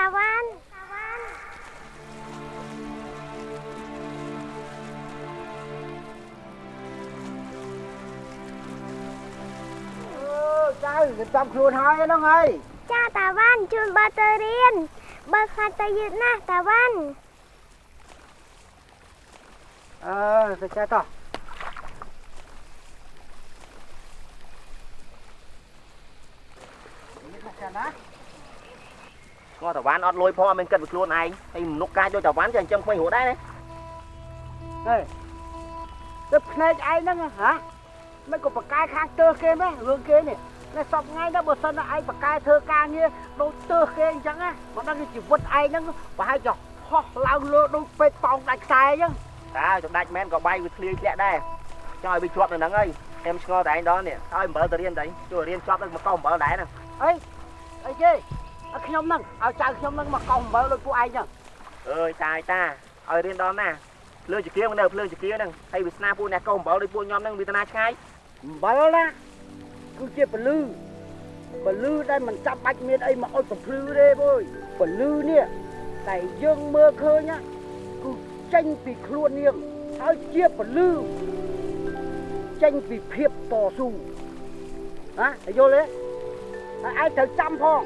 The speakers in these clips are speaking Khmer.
តាវ៉ាន់អឺចៅរៀបចំខ្លួនហើយហ្នឹងហើយចាតាវ៉ាន់ជូនបើទៅរៀនបើខ្លាចទៅយឺតណាស់តាវ៉ាន់អឺទៅចេះតោះនេះមកចាណា គាត់តាវ៉ាន់អត់លុយផងអត់មានគិតពីខ្លួនឯងហើយមនុស្សកាយដូចតាវ៉ាន់ចេះចិញ្ចឹមក្មេងរត់ដែរណាហេទៅភ្នែកឯងហ្នឹងហ៎មិនក៏បកកាយខាងទើសគេមែនរឿងគេនេះតែសពថ្ងៃ đó បើសិនតែឯងបកកាយធ្វើការងារដូចទើសគេអញ្ចឹងណាមិនដឹងជីវិតឯងហ្នឹងប្រហែលចហោះឡើងលើដូចពេកប៉ោងដាច់ខ្សែអញ្ចឹងតើចំដាច់មែនក៏បាយវាធ្លាយធ្លាក់ដែរចង់ឲ្យវាជាប់នៅហ្នឹងហើយខ្ញុំឆ្ងល់តែឯងដល់នេះឲ្យអំបិលទៅរៀនទៅជួយរៀនជាប់នឹងមកកោអំបិលដែរហ្នឹងអីអីគេឲ្យ ខ្ញុំហ្នឹងឲ្យចៅខ្ញុំហ្នឹងមកកោអំបិលដូចពួកឯងចឹងអើយតាយតាឲ្យរៀនដល់ណាភ្លើងចគាមកនៅភ្លើងចគាហ្នឹងហើយវាស្នាពួកអ្នកកោអំបិលដូចពួកខ្ញុំហ្នឹងវាតាណាឆ្ងាយអំបិលណាគឺជាពលឺពលឺដែលមិនចាំបាច់មានអីមកអុចបំភ្លឺទេបុយពលឺនេះតែយើងមើលឃើញណាគឺចេញពីខ្លួននាងហើយជាពលឺចេញពីភាពតស៊ូណាយល់ទេហើយឯងត្រូវចាំផង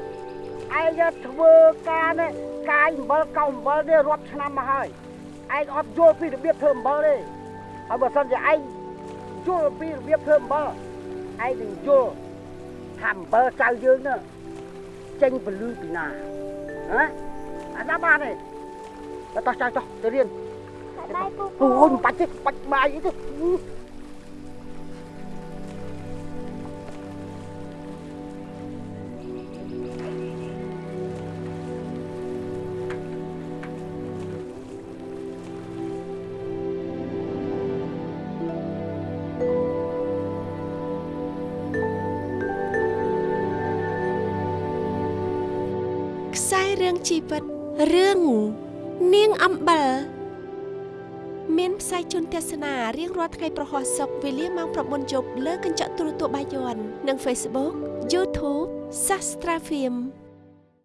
ឯងធ្វើការនេះកាយអំបិលកោអំបិលនេះរាប់ឆ្នាំមកហើយឯងអត់យល់ពីរបៀបធ្វើអំបិលទេហើយបើសិនជាឯងយល់ពីរបៀបធ្វើអំបិលឯងនឹងយល់ថាអំបិលចៅយើងនោះចេញពលឺពីណាហ៎អាណាបានទេទៅតោះចៅចោះទៅរៀនបាយពូពូអូយមិនបាច់ទេបាច់បាយអីទេ ខ្សែរឿងជីវិតរឿងនាងអំបិលមានផ្សាយជូនទស្សនារៀងរាល់ថ្ងៃប្រហោះសុកវេលាម៉ោង9យប់លើកញ្ចក់ទូរទស្សន៍បាយ័ននិង Facebook YouTube Sastra Film